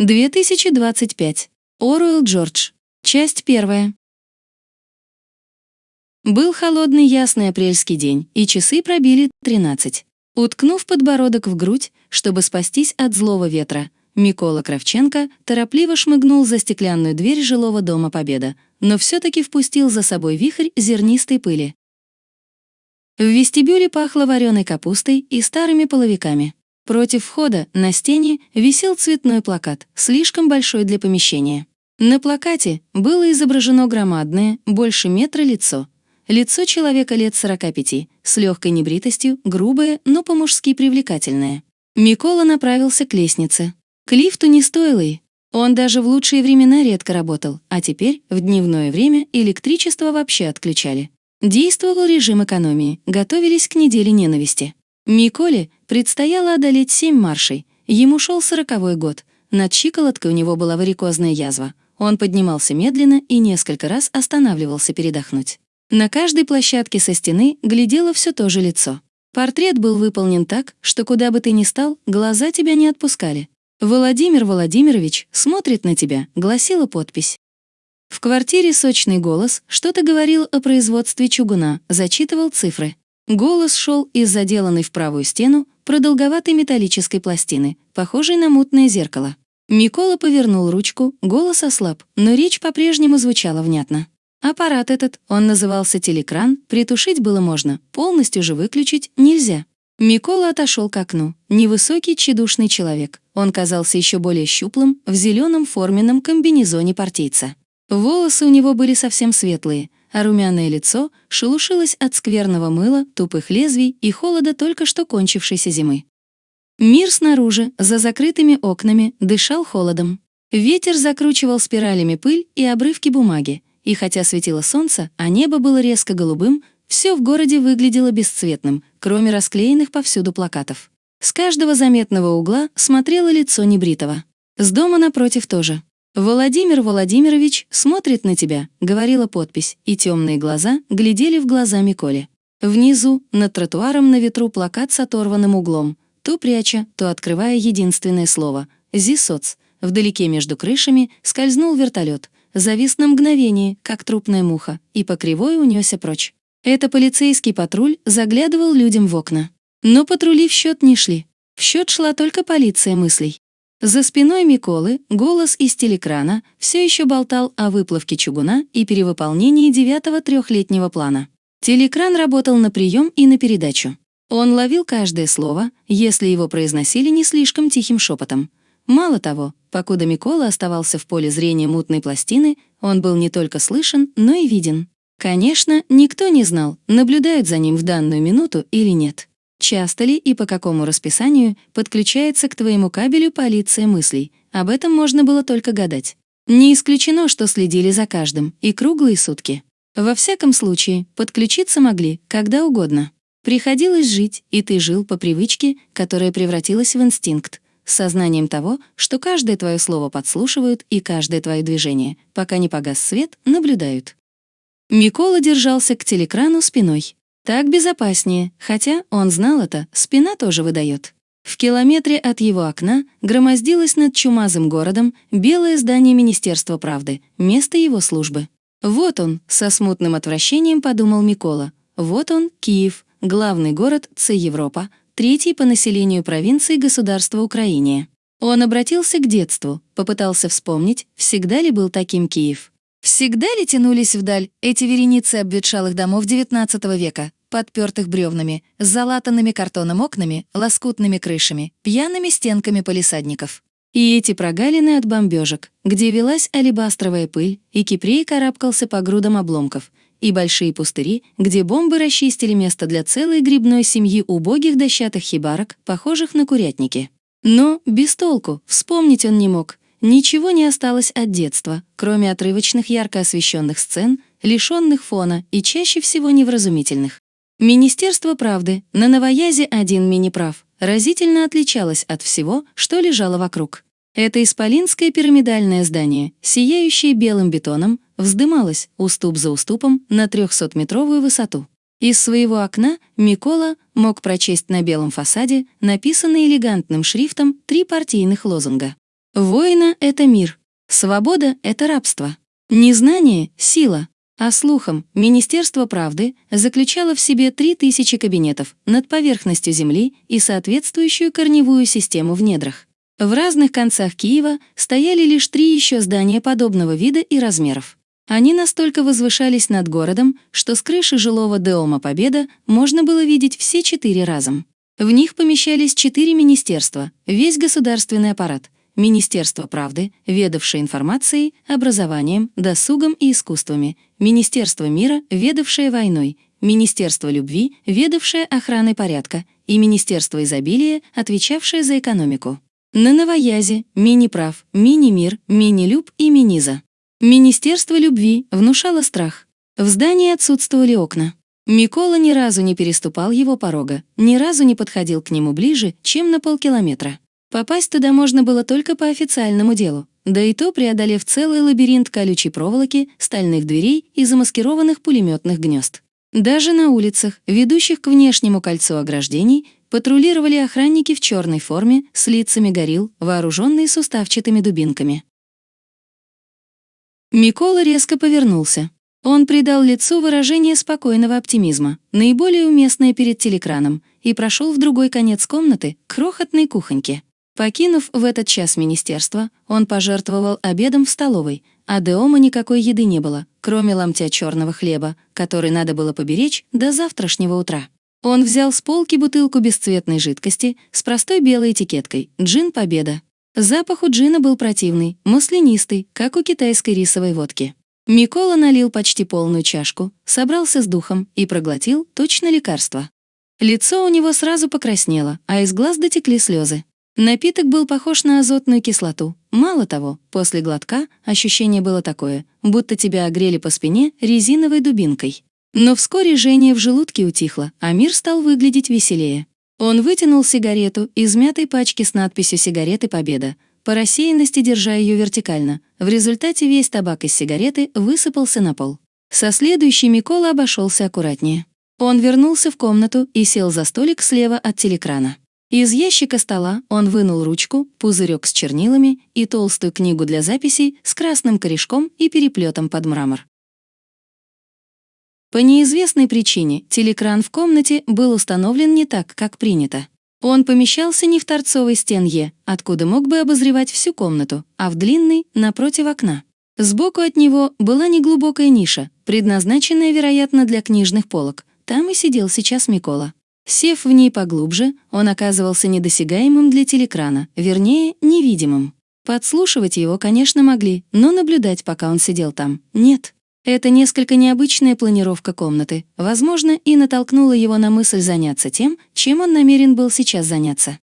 2025. Оруэлл Джордж. Часть первая. Был холодный ясный апрельский день, и часы пробили 13. Уткнув подбородок в грудь, чтобы спастись от злого ветра, Микола Кравченко торопливо шмыгнул за стеклянную дверь жилого дома Победа, но все-таки впустил за собой вихрь зернистой пыли. В вестибюле пахло вареной капустой и старыми половиками. Против входа на стене висел цветной плакат, слишком большой для помещения. На плакате было изображено громадное, больше метра лицо. Лицо человека лет 45, с легкой небритостью, грубое, но по-мужски привлекательное. Микола направился к лестнице. К лифту не стоило и. Он даже в лучшие времена редко работал, а теперь, в дневное время, электричество вообще отключали. Действовал режим экономии, готовились к неделе ненависти. Миколе предстояло одолеть семь маршей. Ему шел сороковой год. Над щиколоткой у него была варикозная язва. Он поднимался медленно и несколько раз останавливался передохнуть. На каждой площадке со стены глядело все то же лицо. Портрет был выполнен так, что куда бы ты ни стал, глаза тебя не отпускали. «Владимир Владимирович смотрит на тебя», — гласила подпись. В квартире сочный голос что-то говорил о производстве чугуна, зачитывал цифры. Голос шел из заделанной в правую стену продолговатой металлической пластины, похожей на мутное зеркало. Микола повернул ручку, голос ослаб, но речь по-прежнему звучала внятно. Аппарат этот, он назывался телекран, притушить было можно, полностью же выключить нельзя. Микола отошел к окну. Невысокий, тщедушный человек. Он казался еще более щуплым в зеленом форменном комбинезоне партийца. Волосы у него были совсем светлые, а румяное лицо шелушилось от скверного мыла, тупых лезвий и холода только что кончившейся зимы. Мир снаружи, за закрытыми окнами, дышал холодом. Ветер закручивал спиралями пыль и обрывки бумаги, и хотя светило солнце, а небо было резко голубым, все в городе выглядело бесцветным, кроме расклеенных повсюду плакатов. С каждого заметного угла смотрело лицо небритого. С дома напротив тоже. «Владимир Владимирович смотрит на тебя», — говорила подпись, и темные глаза глядели в глаза Миколе. Внизу, над тротуаром на ветру плакат с оторванным углом, то пряча, то открывая единственное слово — «Зисоц». Вдалеке между крышами скользнул вертолет, завис на мгновение, как трупная муха, и по кривой унесся прочь. Это полицейский патруль заглядывал людям в окна. Но патрули в счет не шли. В счет шла только полиция мыслей. За спиной Миколы голос из телекрана все еще болтал о выплавке чугуна и перевыполнении девятого трехлетнего плана. Телекран работал на прием и на передачу. Он ловил каждое слово, если его произносили не слишком тихим шепотом. Мало того, покуда Микола оставался в поле зрения мутной пластины, он был не только слышен, но и виден. Конечно, никто не знал, наблюдают за ним в данную минуту или нет. Часто ли и по какому расписанию подключается к твоему кабелю полиция мыслей? Об этом можно было только гадать. Не исключено, что следили за каждым, и круглые сутки. Во всяком случае, подключиться могли когда угодно. Приходилось жить, и ты жил по привычке, которая превратилась в инстинкт, с сознанием того, что каждое твое слово подслушивают и каждое твое движение, пока не погас свет, наблюдают. Микола держался к телекрану спиной. Так безопаснее, хотя он знал это, спина тоже выдает. В километре от его окна громоздилось над чумазым городом белое здание Министерства правды, место его службы. Вот он, со смутным отвращением подумал Микола. Вот он, Киев, главный город Ц Европа, третий по населению провинции государства Украине. Он обратился к детству, попытался вспомнить, всегда ли был таким Киев. Всегда ли тянулись вдаль эти вереницы обветшалых домов XIX века, подпертых бревнами, с залатанными картоном окнами, лоскутными крышами, пьяными стенками полисадников? И эти прогалины от бомбежек, где велась алебастровая пыль, и Кипрей карабкался по грудам обломков, и большие пустыри, где бомбы расчистили место для целой грибной семьи убогих дощатых хибарок, похожих на курятники. Но без толку, вспомнить он не мог, Ничего не осталось от детства, кроме отрывочных ярко освещенных сцен, лишенных фона и чаще всего невразумительных. Министерство правды на Новоязе один мини-прав разительно отличалось от всего, что лежало вокруг. Это исполинское пирамидальное здание, сияющее белым бетоном, вздымалось уступ за уступом на 300-метровую высоту. Из своего окна Микола мог прочесть на белом фасаде написанные элегантным шрифтом три партийных лозунга. Воина — это мир. Свобода — это рабство. Незнание — сила. А слухом, Министерство правды заключало в себе 3000 кабинетов над поверхностью Земли и соответствующую корневую систему в недрах. В разных концах Киева стояли лишь три еще здания подобного вида и размеров. Они настолько возвышались над городом, что с крыши жилого Деома Победа можно было видеть все четыре разом. В них помещались четыре министерства, весь государственный аппарат, Министерство правды, ведавшее информацией, образованием, досугом и искусствами, Министерство мира, ведавшее войной, Министерство любви, ведавшее охраной порядка, и Министерство изобилия, отвечавшее за экономику. На Новоязе – мини-прав, мини-мир, мини-люб и мини-за. Министерство любви внушало страх. В здании отсутствовали окна. Микола ни разу не переступал его порога, ни разу не подходил к нему ближе, чем на полкилометра. Попасть туда можно было только по официальному делу, да и то преодолев целый лабиринт колючей проволоки, стальных дверей и замаскированных пулеметных гнезд. Даже на улицах, ведущих к внешнему кольцу ограждений, патрулировали охранники в черной форме с лицами горил, вооруженные суставчатыми дубинками. Микола резко повернулся. Он придал лицу выражение спокойного оптимизма, наиболее уместное перед телекраном, и прошел в другой конец комнаты, к крохотной кухоньке. Покинув в этот час министерство, он пожертвовал обедом в столовой, а Деома никакой еды не было, кроме ломтя черного хлеба, который надо было поберечь до завтрашнего утра. Он взял с полки бутылку бесцветной жидкости с простой белой этикеткой «Джин Победа». Запах у джина был противный, маслянистый, как у китайской рисовой водки. Микола налил почти полную чашку, собрался с духом и проглотил точно лекарство. Лицо у него сразу покраснело, а из глаз дотекли слезы. Напиток был похож на азотную кислоту. Мало того, после глотка ощущение было такое, будто тебя огрели по спине резиновой дубинкой. Но вскоре жжение в желудке утихло, а мир стал выглядеть веселее. Он вытянул сигарету из мятой пачки с надписью «Сигареты Победа», по рассеянности держа ее вертикально. В результате весь табак из сигареты высыпался на пол. Со следующей Микола обошелся аккуратнее. Он вернулся в комнату и сел за столик слева от телекрана. Из ящика стола он вынул ручку, пузырек с чернилами и толстую книгу для записей с красным корешком и переплетом под мрамор. По неизвестной причине телекран в комнате был установлен не так, как принято. Он помещался не в торцовой стенье, откуда мог бы обозревать всю комнату, а в длинной, напротив окна. Сбоку от него была неглубокая ниша, предназначенная, вероятно, для книжных полок. Там и сидел сейчас Микола. Сев в ней поглубже, он оказывался недосягаемым для телекрана, вернее, невидимым. Подслушивать его, конечно, могли, но наблюдать, пока он сидел там, нет. Это несколько необычная планировка комнаты, возможно, и натолкнула его на мысль заняться тем, чем он намерен был сейчас заняться.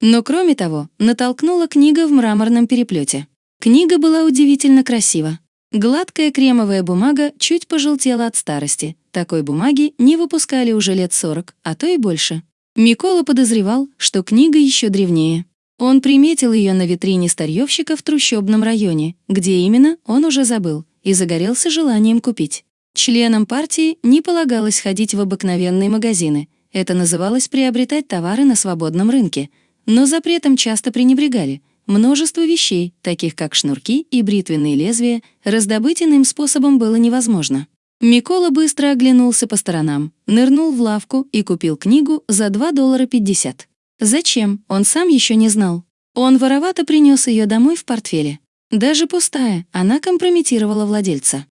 Но кроме того, натолкнула книга в мраморном переплете. Книга была удивительно красива. Гладкая кремовая бумага чуть пожелтела от старости. Такой бумаги не выпускали уже лет 40, а то и больше. Микола подозревал, что книга еще древнее. Он приметил ее на витрине старьевщика в трущобном районе, где именно он уже забыл, и загорелся желанием купить. Членам партии не полагалось ходить в обыкновенные магазины. Это называлось приобретать товары на свободном рынке. Но запретом часто пренебрегали. Множество вещей, таких как шнурки и бритвенные лезвия, раздобыть иным способом было невозможно. Микола быстро оглянулся по сторонам, нырнул в лавку и купил книгу за 2 доллара 50. Зачем, он сам еще не знал. Он воровато принес ее домой в портфеле. Даже пустая, она компрометировала владельца.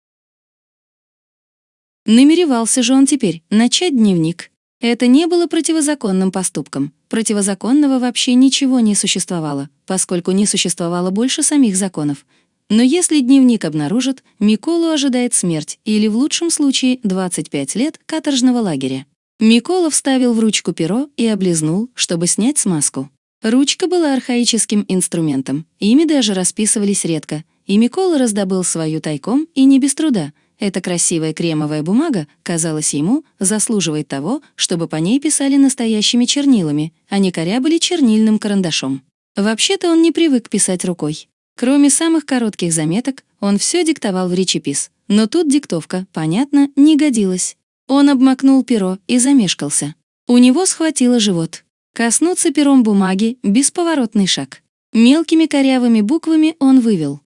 Намеревался же он теперь начать дневник. Это не было противозаконным поступком. Противозаконного вообще ничего не существовало, поскольку не существовало больше самих законов. Но если дневник обнаружат, Миколу ожидает смерть или, в лучшем случае, 25 лет каторжного лагеря. Микола вставил в ручку перо и облизнул, чтобы снять смазку. Ручка была архаическим инструментом, ими даже расписывались редко, и Микола раздобыл свою тайком и не без труда. Эта красивая кремовая бумага, казалось ему, заслуживает того, чтобы по ней писали настоящими чернилами, а не корябали чернильным карандашом. Вообще-то он не привык писать рукой. Кроме самых коротких заметок, он все диктовал в речепис. Но тут диктовка, понятно, не годилась. Он обмакнул перо и замешкался. У него схватило живот. Коснуться пером бумаги — бесповоротный шаг. Мелкими корявыми буквами он вывел.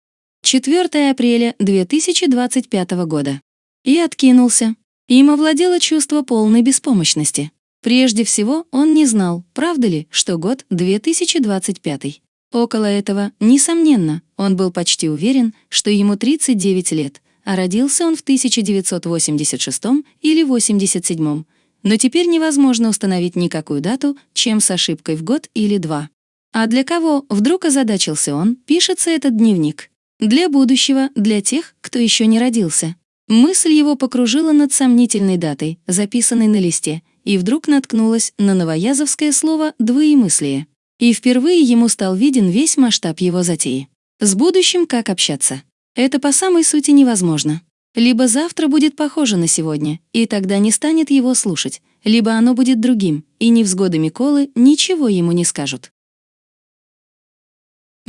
4 апреля 2025 года. И откинулся. Им овладело чувство полной беспомощности. Прежде всего, он не знал, правда ли, что год 2025. Около этого, несомненно, он был почти уверен, что ему 39 лет, а родился он в 1986 или 87 но теперь невозможно установить никакую дату, чем с ошибкой в год или два. А для кого, вдруг озадачился он, пишется этот дневник? Для будущего, для тех, кто еще не родился. Мысль его покружила над сомнительной датой, записанной на листе, и вдруг наткнулась на новоязовское слово «двоемыслие». И впервые ему стал виден весь масштаб его затеи. С будущим как общаться? Это по самой сути невозможно. Либо завтра будет похоже на сегодня, и тогда не станет его слушать, либо оно будет другим, и невзгоды Миколы ничего ему не скажут.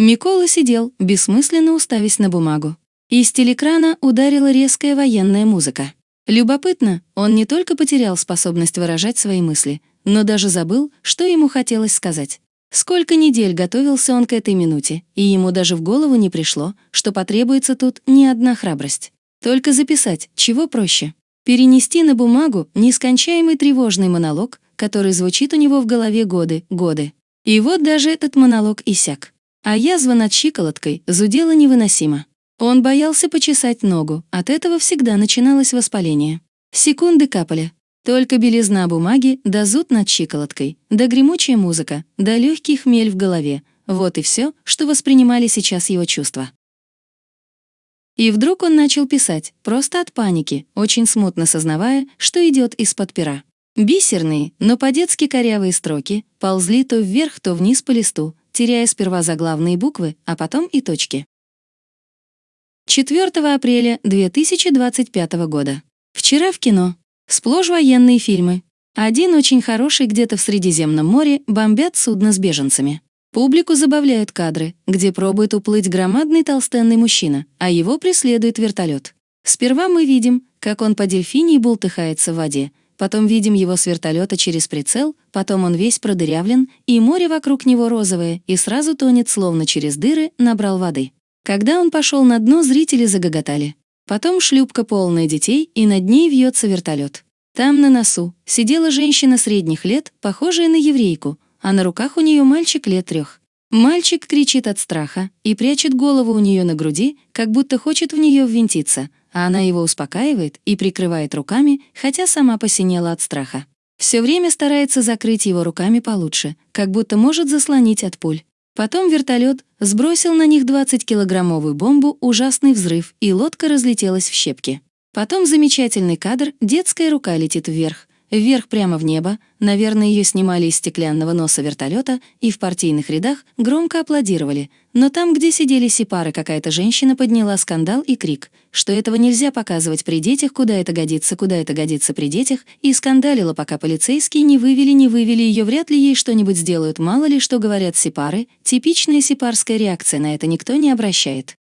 Микола сидел, бессмысленно уставясь на бумагу. Из телекрана ударила резкая военная музыка. Любопытно, он не только потерял способность выражать свои мысли, но даже забыл, что ему хотелось сказать. Сколько недель готовился он к этой минуте, и ему даже в голову не пришло, что потребуется тут не одна храбрость. Только записать, чего проще. Перенести на бумагу нескончаемый тревожный монолог, который звучит у него в голове годы, годы. И вот даже этот монолог иссяк. А язва над щиколоткой зудела невыносимо. Он боялся почесать ногу, от этого всегда начиналось воспаление. Секунды капали. Только белизна бумаги, да зуд над щиколоткой, да гремучая музыка, да легкий хмель в голове. Вот и все, что воспринимали сейчас его чувства. И вдруг он начал писать, просто от паники, очень смутно сознавая, что идет из-под пера. Бисерные, но по-детски корявые строки ползли то вверх, то вниз по листу, теряя сперва заглавные буквы, а потом и точки. 4 апреля 2025 года. Вчера в кино. Сплошь военные фильмы. Один очень хороший где-то в Средиземном море бомбят судно с беженцами. Публику забавляют кадры, где пробует уплыть громадный толстенный мужчина, а его преследует вертолет. Сперва мы видим, как он по дельфинии бултыхается в воде, потом видим его с вертолета через прицел, потом он весь продырявлен, и море вокруг него розовое, и сразу тонет, словно через дыры, набрал воды. Когда он пошел на дно, зрители загоготали. Потом шлюпка полная детей, и над ней вьется вертолет. Там на носу сидела женщина средних лет, похожая на еврейку, а на руках у нее мальчик лет трех. Мальчик кричит от страха и прячет голову у нее на груди, как будто хочет в нее ввинтиться, а она его успокаивает и прикрывает руками, хотя сама посинела от страха. Все время старается закрыть его руками получше, как будто может заслонить от пуль. Потом вертолет сбросил на них 20-килограммовую бомбу, ужасный взрыв, и лодка разлетелась в щепки. Потом замечательный кадр, детская рука летит вверх, вверх прямо в небо, наверное, ее снимали из стеклянного носа вертолета, и в партийных рядах громко аплодировали. Но там, где сидели сепары, какая-то женщина подняла скандал и крик, что этого нельзя показывать при детях, куда это годится, куда это годится при детях, и скандалила, пока полицейские не вывели, не вывели ее, вряд ли ей что-нибудь сделают, мало ли что говорят сепары, типичная сепарская реакция на это никто не обращает.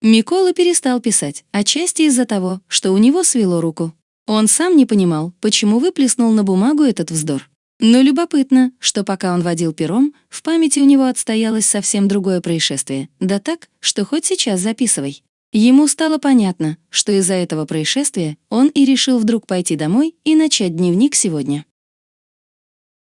Микола перестал писать, отчасти из-за того, что у него свело руку. Он сам не понимал, почему выплеснул на бумагу этот вздор. Но любопытно, что пока он водил пером, в памяти у него отстоялось совсем другое происшествие. Да так, что хоть сейчас записывай. Ему стало понятно, что из-за этого происшествия он и решил вдруг пойти домой и начать дневник сегодня.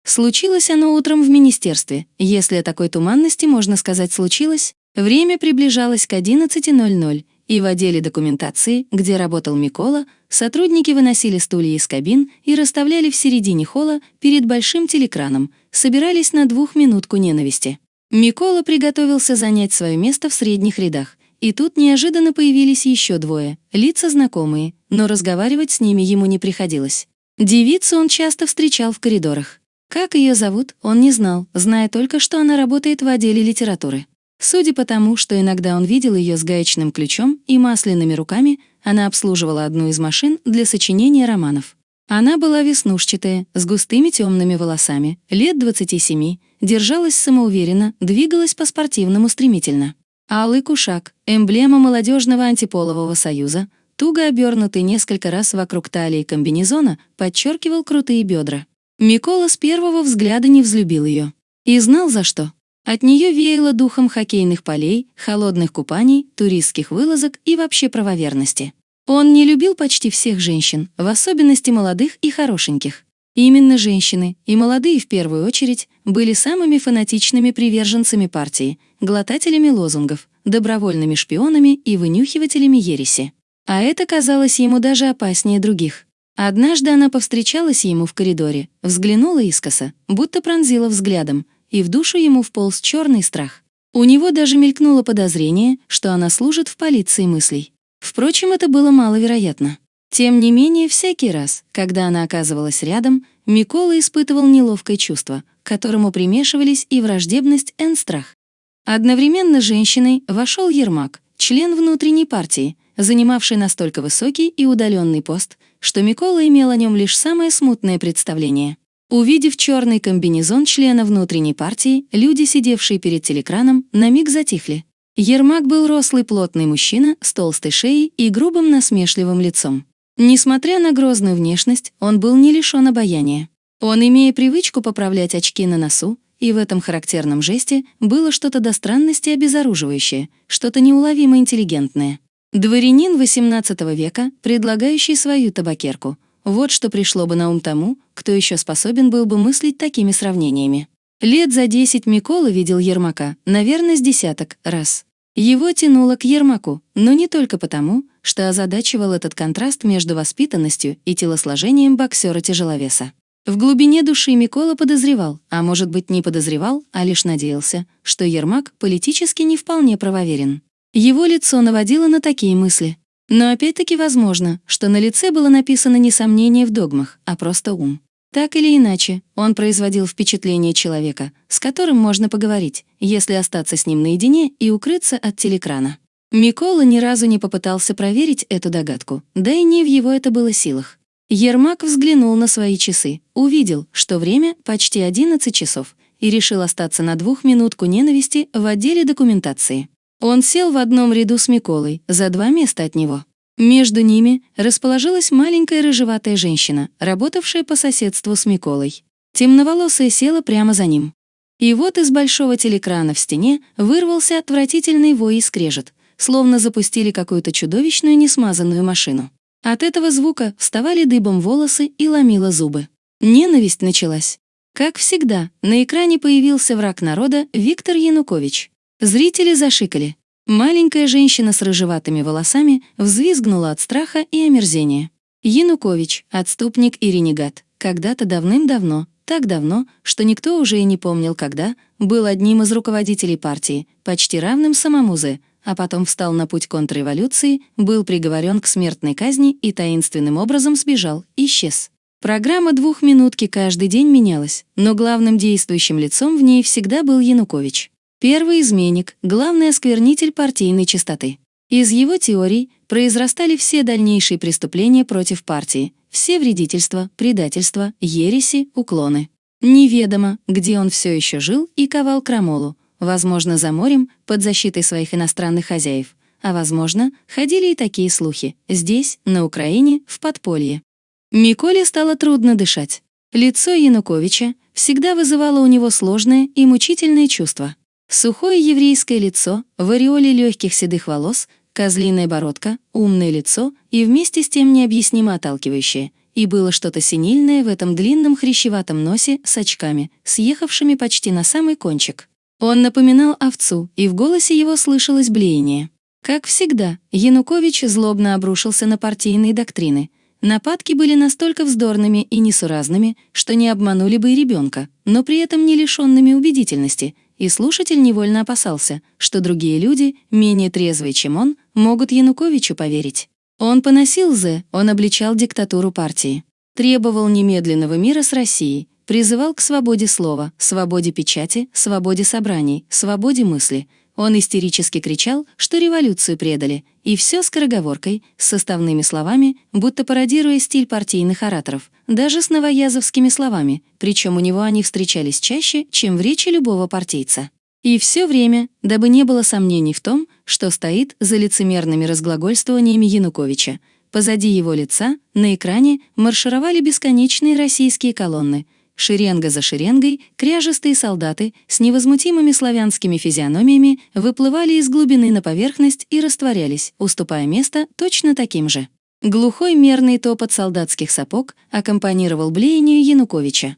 Случилось оно утром в министерстве. Если о такой туманности можно сказать случилось, время приближалось к 11.00, и в отделе документации, где работал Микола, сотрудники выносили стулья из кабин и расставляли в середине холла перед большим телекраном, собирались на двухминутку ненависти. Микола приготовился занять свое место в средних рядах, и тут неожиданно появились еще двое, лица знакомые, но разговаривать с ними ему не приходилось. Девицу он часто встречал в коридорах. Как ее зовут, он не знал, зная только, что она работает в отделе литературы. Судя по тому, что иногда он видел ее с гаечным ключом и масляными руками, она обслуживала одну из машин для сочинения романов. Она была веснушчатая, с густыми темными волосами, лет 27, держалась самоуверенно, двигалась по-спортивному стремительно. Алый кушак, эмблема молодежного антиполового союза, туго обернутый несколько раз вокруг талии комбинезона, подчеркивал крутые бедра. Микола с первого взгляда не взлюбил ее. И знал за что. От нее веяло духом хоккейных полей, холодных купаний, туристских вылазок и вообще правоверности. Он не любил почти всех женщин, в особенности молодых и хорошеньких. Именно женщины, и молодые в первую очередь, были самыми фанатичными приверженцами партии, глотателями лозунгов, добровольными шпионами и вынюхивателями ереси. А это казалось ему даже опаснее других. Однажды она повстречалась ему в коридоре, взглянула искоса, будто пронзила взглядом, и в душу ему вполз черный страх. У него даже мелькнуло подозрение, что она служит в полиции мыслей. Впрочем, это было маловероятно. Тем не менее, всякий раз, когда она оказывалась рядом, Микола испытывал неловкое чувство, к которому примешивались и враждебность, и страх. Одновременно с женщиной вошел Ермак, член внутренней партии, занимавший настолько высокий и удаленный пост, что Микола имел о нем лишь самое смутное представление. Увидев черный комбинезон члена внутренней партии, люди, сидевшие перед телекраном, на миг затихли. Ермак был рослый плотный мужчина с толстой шеей и грубым насмешливым лицом. Несмотря на грозную внешность, он был не лишен обаяния. Он, имея привычку поправлять очки на носу, и в этом характерном жесте было что-то до странности обезоруживающее, что-то неуловимо интеллигентное. Дворянин XVIII века, предлагающий свою табакерку — вот что пришло бы на ум тому, кто еще способен был бы мыслить такими сравнениями. Лет за десять Микола видел Ермака, наверное, с десяток раз. Его тянуло к Ермаку, но не только потому, что озадачивал этот контраст между воспитанностью и телосложением боксера-тяжеловеса. В глубине души Микола подозревал, а может быть не подозревал, а лишь надеялся, что Ермак политически не вполне правоверен. Его лицо наводило на такие мысли. Но опять-таки возможно, что на лице было написано не сомнение в догмах, а просто ум. Так или иначе, он производил впечатление человека, с которым можно поговорить, если остаться с ним наедине и укрыться от телекрана. Микола ни разу не попытался проверить эту догадку, да и не в его это было силах. Ермак взглянул на свои часы, увидел, что время почти 11 часов, и решил остаться на двухминутку ненависти в отделе документации. Он сел в одном ряду с Миколой, за два места от него. Между ними расположилась маленькая рыжеватая женщина, работавшая по соседству с Миколой. Темноволосая села прямо за ним. И вот из большого телекрана в стене вырвался отвратительный вой и скрежет, словно запустили какую-то чудовищную несмазанную машину. От этого звука вставали дыбом волосы и ломило зубы. Ненависть началась. Как всегда, на экране появился враг народа Виктор Янукович. Зрители зашикали. Маленькая женщина с рыжеватыми волосами взвизгнула от страха и омерзения. Янукович, отступник и ренегат, когда-то давным-давно, так давно, что никто уже и не помнил когда, был одним из руководителей партии, почти равным самому Зе, а потом встал на путь контрреволюции, был приговорен к смертной казни и таинственным образом сбежал, исчез. Программа двухминутки каждый день менялась, но главным действующим лицом в ней всегда был Янукович. Первый изменник, главный осквернитель партийной чистоты. Из его теорий произрастали все дальнейшие преступления против партии, все вредительства, предательства, ереси, уклоны. Неведомо, где он все еще жил и ковал крамолу, возможно, за морем, под защитой своих иностранных хозяев, а возможно, ходили и такие слухи, здесь, на Украине, в подполье. Миколе стало трудно дышать. Лицо Януковича всегда вызывало у него сложное и мучительное чувство. Сухое еврейское лицо, в ореоле легких седых волос, козлиная бородка, умное лицо и вместе с тем необъяснимо отталкивающее. И было что-то синильное в этом длинном хрящеватом носе с очками, съехавшими почти на самый кончик. Он напоминал овцу, и в голосе его слышалось блеяние. Как всегда, Янукович злобно обрушился на партийные доктрины. Нападки были настолько вздорными и несуразными, что не обманули бы и ребенка, но при этом не лишенными убедительности — и слушатель невольно опасался, что другие люди, менее трезвые, чем он, могут Януковичу поверить. Он поносил Зе, он обличал диктатуру партии, требовал немедленного мира с Россией, призывал к свободе слова, свободе печати, свободе собраний, свободе мысли. Он истерически кричал, что революцию предали, и все скороговоркой, с составными словами, будто пародируя стиль партийных ораторов, даже с новоязовскими словами, причем у него они встречались чаще, чем в речи любого партийца. И все время, дабы не было сомнений в том, что стоит за лицемерными разглагольствованиями Януковича, позади его лица, на экране, маршировали бесконечные российские колонны, шеренга за шеренгой, кряжестые солдаты с невозмутимыми славянскими физиономиями выплывали из глубины на поверхность и растворялись, уступая место точно таким же. Глухой мерный топот солдатских сапог аккомпанировал блеянию Януковича.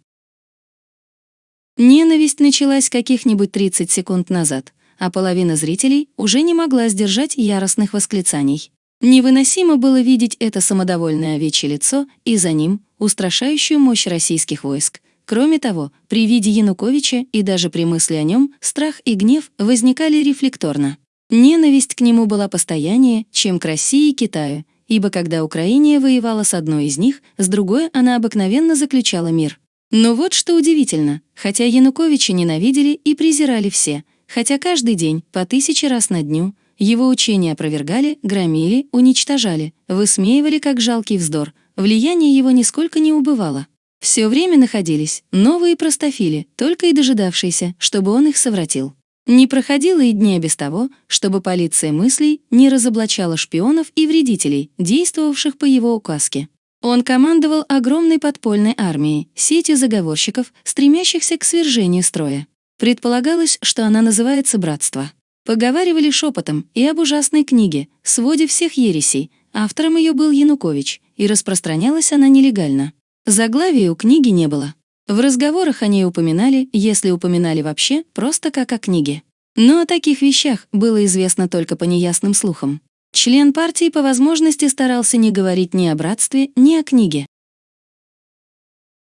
Ненависть началась каких-нибудь 30 секунд назад, а половина зрителей уже не могла сдержать яростных восклицаний. Невыносимо было видеть это самодовольное овечье лицо и за ним устрашающую мощь российских войск. Кроме того, при виде Януковича и даже при мысли о нем страх и гнев возникали рефлекторно. Ненависть к нему была постояннее, чем к России и Китаю, ибо когда Украина воевала с одной из них, с другой она обыкновенно заключала мир. Но вот что удивительно, хотя Януковича ненавидели и презирали все, хотя каждый день, по тысяче раз на дню, его учения опровергали, громили, уничтожали, высмеивали как жалкий вздор, влияние его нисколько не убывало. Все время находились новые простофили, только и дожидавшиеся, чтобы он их совратил. Не проходило и дня без того, чтобы полиция мыслей не разоблачала шпионов и вредителей, действовавших по его указке. Он командовал огромной подпольной армией, сетью заговорщиков, стремящихся к свержению строя. Предполагалось, что она называется «Братство». Поговаривали шепотом и об ужасной книге «Своде всех ересей». Автором ее был Янукович, и распространялась она нелегально. Заглавия у книги не было. В разговорах о ней упоминали, если упоминали вообще, просто как о книге. Но о таких вещах было известно только по неясным слухам. Член партии по возможности старался не говорить ни о братстве, ни о книге.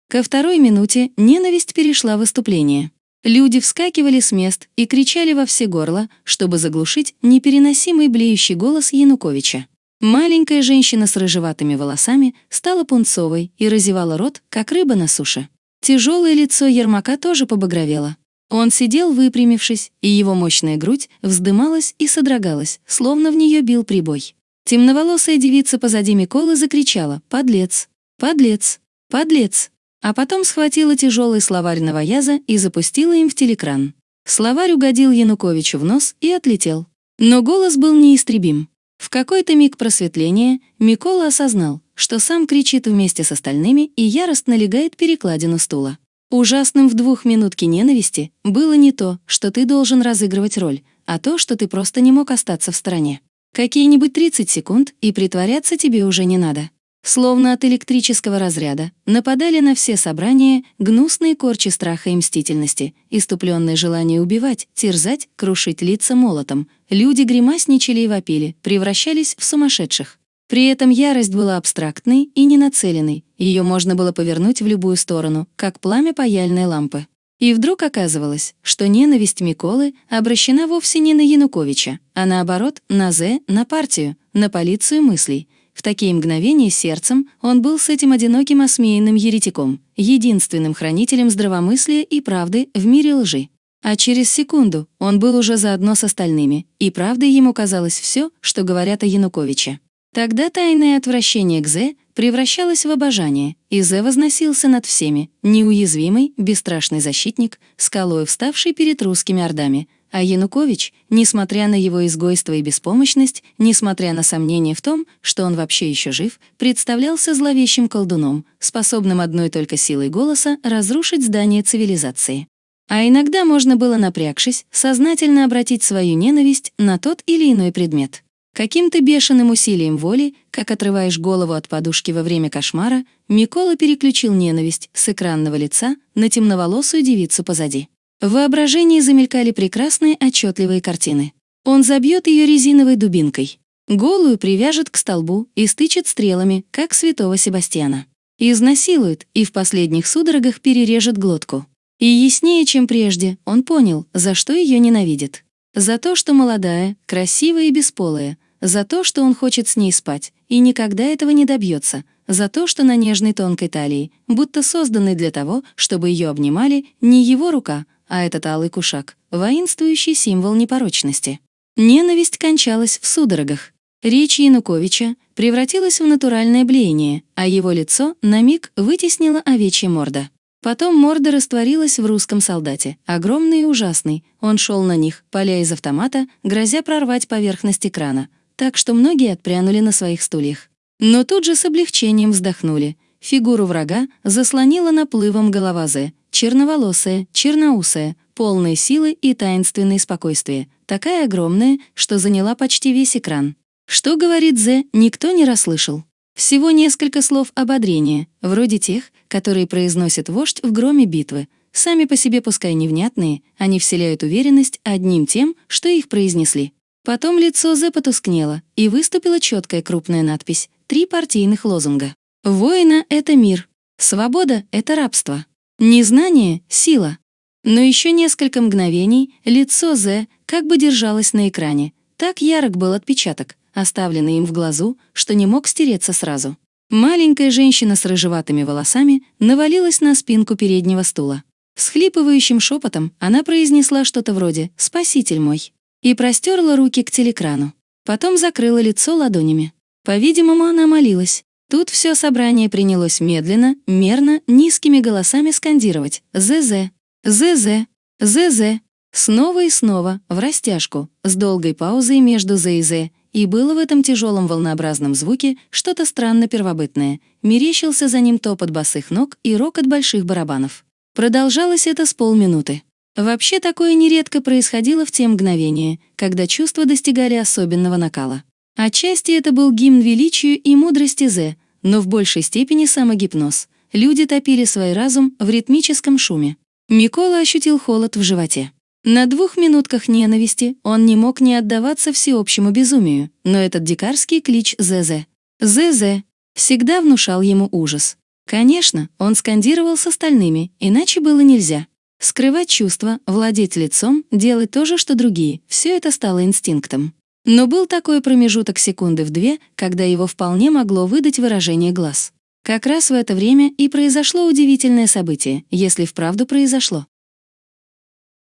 Ко второй минуте ненависть перешла в выступление. Люди вскакивали с мест и кричали во все горло, чтобы заглушить непереносимый блеющий голос Януковича. Маленькая женщина с рыжеватыми волосами стала пунцовой и разевала рот, как рыба на суше. Тяжелое лицо Ермака тоже побагровело. Он сидел выпрямившись, и его мощная грудь вздымалась и содрогалась, словно в нее бил прибой. Темноволосая девица позади Миколы закричала «Подлец! Подлец! Подлец!» А потом схватила тяжелый словарь новояза и запустила им в телекран. Словарь угодил Януковичу в нос и отлетел. Но голос был неистребим. В какой-то миг просветления Микола осознал, что сам кричит вместе с остальными и яростно легает перекладину стула. Ужасным в двух минутке ненависти было не то, что ты должен разыгрывать роль, а то, что ты просто не мог остаться в стороне. Какие-нибудь 30 секунд, и притворяться тебе уже не надо. Словно от электрического разряда нападали на все собрания гнусные корчи страха и мстительности, иступленное желание убивать, терзать, крушить лица молотом. Люди гримасничали и вопили, превращались в сумасшедших. При этом ярость была абстрактной и ненацеленной, ее можно было повернуть в любую сторону, как пламя паяльной лампы. И вдруг оказывалось, что ненависть Миколы обращена вовсе не на Януковича, а наоборот, на Зе, на партию, на полицию мыслей. В такие мгновения сердцем он был с этим одиноким осмеянным еретиком, единственным хранителем здравомыслия и правды в мире лжи. А через секунду он был уже заодно с остальными, и правдой ему казалось все, что говорят о Януковиче. Тогда тайное отвращение к Зе превращалось в обожание, и Зе возносился над всеми, неуязвимый, бесстрашный защитник, скалой вставший перед русскими ордами. А Янукович, несмотря на его изгойство и беспомощность, несмотря на сомнения в том, что он вообще еще жив, представлялся зловещим колдуном, способным одной только силой голоса разрушить здание цивилизации. А иногда можно было, напрягшись, сознательно обратить свою ненависть на тот или иной предмет. Каким-то бешеным усилием воли, как отрываешь голову от подушки во время кошмара, Микола переключил ненависть с экранного лица на темноволосую девицу позади. В воображении замелькали прекрасные отчетливые картины. Он забьет ее резиновой дубинкой. Голую привяжет к столбу и стычет стрелами, как святого Себастьяна. Изнасилует и в последних судорогах перережет глотку. И яснее, чем прежде, он понял, за что ее ненавидит. За то, что молодая, красивая и бесполая, за то, что он хочет с ней спать и никогда этого не добьется, за то, что на нежной тонкой талии, будто созданной для того, чтобы ее обнимали, не его рука, а этот алый кушак, воинствующий символ непорочности. Ненависть кончалась в судорогах. Речь Януковича превратилась в натуральное блеяние, а его лицо на миг вытеснила овечья морда. Потом морда растворилась в русском солдате, огромный и ужасный. Он шел на них, поля из автомата, грозя прорвать поверхность экрана, так что многие отпрянули на своих стульях. Но тут же с облегчением вздохнули. фигуру врага заслонила наплывом голова Зе, черноволосая, черноусая, полная силы и таинственной спокойствия, такая огромная, что заняла почти весь экран. Что говорит Зе, никто не расслышал. Всего несколько слов ободрения, вроде тех, которые произносит вождь в громе битвы. Сами по себе пускай невнятные, они вселяют уверенность одним тем, что их произнесли. Потом лицо Зе потускнело, и выступила четкая крупная надпись «Три партийных лозунга». «Воина — это мир, свобода — это рабство, незнание — сила». Но еще несколько мгновений лицо Зе как бы держалось на экране. Так ярок был отпечаток, оставленный им в глазу, что не мог стереться сразу. Маленькая женщина с рыжеватыми волосами навалилась на спинку переднего стула. Схлипывающим шепотом она произнесла что-то вроде «Спаситель мой» и простерла руки к телекрану. Потом закрыла лицо ладонями. По-видимому, она молилась. Тут все собрание принялось медленно, мерно, низкими голосами скандировать «ЗЗ», «ЗЗ», «ЗЗ», снова и снова, в растяжку, с долгой паузой между «З» и «З», и было в этом тяжелом волнообразном звуке что-то странно первобытное. Мерещился за ним топот босых ног и рокот больших барабанов. Продолжалось это с полминуты. Вообще такое нередко происходило в те мгновения, когда чувства достигали особенного накала. Отчасти это был гимн величию и мудрости Зе, но в большей степени самогипноз. Люди топили свой разум в ритмическом шуме. Микола ощутил холод в животе. На двух минутках ненависти он не мог не отдаваться всеобщему безумию, но этот дикарский клич «ЗЗ» «ЗЗ» всегда внушал ему ужас. Конечно, он скандировал с остальными, иначе было нельзя. Скрывать чувства, владеть лицом, делать то же, что другие — все это стало инстинктом. Но был такой промежуток секунды в две, когда его вполне могло выдать выражение глаз. Как раз в это время и произошло удивительное событие, если вправду произошло.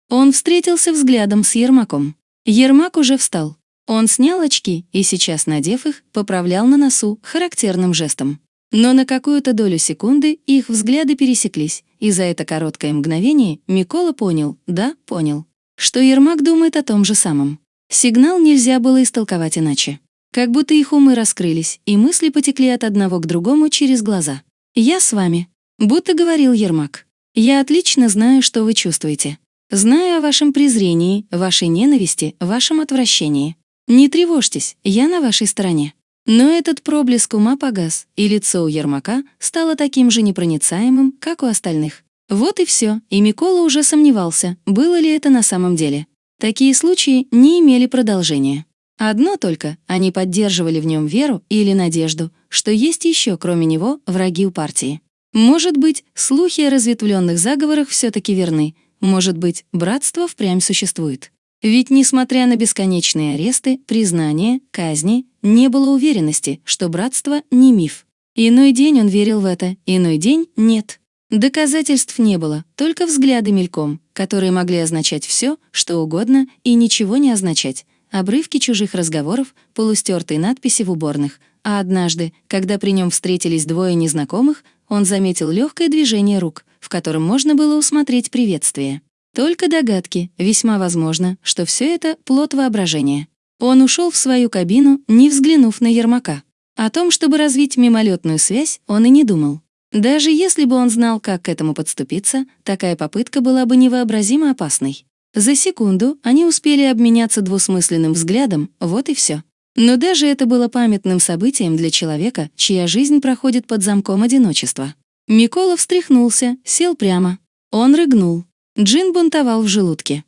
Он встретился взглядом с Ермаком. Ермак уже встал. Он снял очки и сейчас, надев их, поправлял на носу характерным жестом. Но на какую-то долю секунды их взгляды пересеклись, и за это короткое мгновение Микола понял, да, понял, что Ермак думает о том же самом. Сигнал нельзя было истолковать иначе. Как будто их умы раскрылись, и мысли потекли от одного к другому через глаза. «Я с вами», — будто говорил Ермак. «Я отлично знаю, что вы чувствуете. Знаю о вашем презрении, вашей ненависти, вашем отвращении. Не тревожьтесь, я на вашей стороне. Но этот проблеск ума погас, и лицо у Ермака стало таким же непроницаемым, как у остальных. Вот и все, и Микола уже сомневался, было ли это на самом деле. Такие случаи не имели продолжения. Одно только, они поддерживали в нем веру или надежду, что есть еще, кроме него, враги у партии. Может быть, слухи о разветвленных заговорах все-таки верны, может быть, братство впрямь существует. Ведь, несмотря на бесконечные аресты, признания, казни, не было уверенности, что братство не миф. Иной день он верил в это, иной день — нет. Доказательств не было, только взгляды мельком, которые могли означать все, что угодно, и ничего не означать. Обрывки чужих разговоров, полустертые надписи в уборных. А однажды, когда при нем встретились двое незнакомых, он заметил легкое движение рук, в котором можно было усмотреть приветствие. Только догадки, весьма возможно, что все это — плод воображения. Он ушел в свою кабину, не взглянув на Ермака. О том, чтобы развить мимолетную связь, он и не думал. Даже если бы он знал, как к этому подступиться, такая попытка была бы невообразимо опасной. За секунду они успели обменяться двусмысленным взглядом, вот и все. Но даже это было памятным событием для человека, чья жизнь проходит под замком одиночества. Микола встряхнулся, сел прямо. Он рыгнул. Джин бунтовал в желудке.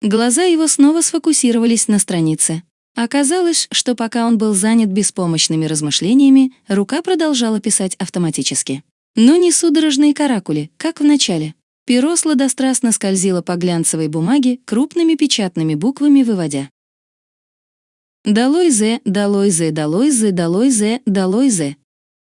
Глаза его снова сфокусировались на странице. Оказалось, что пока он был занят беспомощными размышлениями, рука продолжала писать автоматически. Но не судорожные каракули, как в начале. Перо сладострастно скользило по глянцевой бумаге, крупными печатными буквами выводя. «Долой зе, долой зе, долой зе, долой зе, долой зе».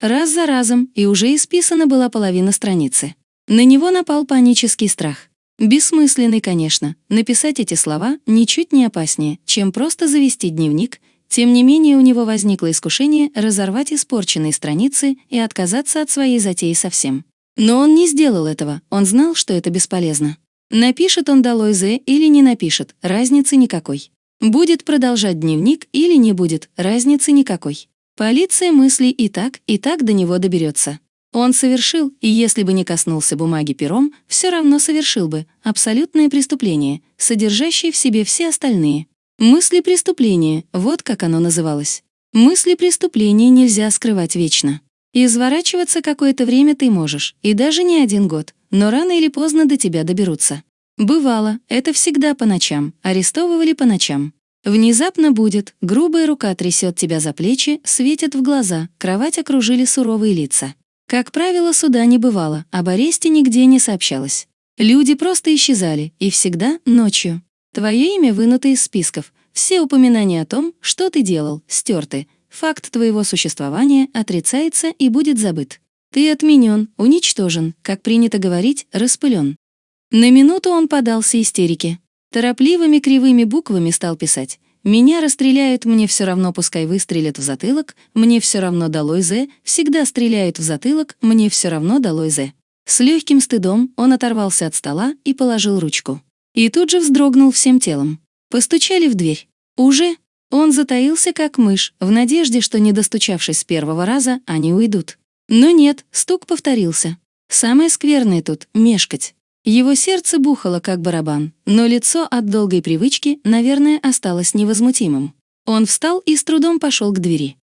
Раз за разом, и уже исписана была половина страницы. На него напал панический страх. Бессмысленный, конечно, написать эти слова ничуть не опаснее, чем просто завести дневник, тем не менее у него возникло искушение разорвать испорченные страницы и отказаться от своей затеи совсем. Но он не сделал этого, он знал, что это бесполезно. Напишет он долой Зе или не напишет, разницы никакой. Будет продолжать дневник или не будет, разницы никакой. Полиция мыслей и так, и так до него доберется. Он совершил, и если бы не коснулся бумаги пером, все равно совершил бы абсолютное преступление, содержащее в себе все остальные. Мысли преступления, вот как оно называлось. Мысли преступления нельзя скрывать вечно. Изворачиваться какое-то время ты можешь, и даже не один год, но рано или поздно до тебя доберутся. Бывало, это всегда по ночам, арестовывали по ночам. Внезапно будет, грубая рука трясет тебя за плечи, светит в глаза, кровать окружили суровые лица. Как правило, суда не бывало, об аресте нигде не сообщалось. Люди просто исчезали, и всегда ночью. Твое имя вынуто из списков, все упоминания о том, что ты делал, стерты, факт твоего существования отрицается и будет забыт. Ты отменен, уничтожен, как принято говорить, распылен. На минуту он подался истерике. Торопливыми кривыми буквами стал писать. «Меня расстреляют, мне все равно, пускай выстрелят в затылок, мне все равно долой З, всегда стреляют в затылок, мне все равно долой З». С легким стыдом он оторвался от стола и положил ручку. И тут же вздрогнул всем телом. Постучали в дверь. Уже он затаился, как мышь, в надежде, что, не достучавшись с первого раза, они уйдут. Но нет, стук повторился. Самое скверное тут — мешкать. Его сердце бухало, как барабан, но лицо от долгой привычки, наверное, осталось невозмутимым. Он встал и с трудом пошел к двери.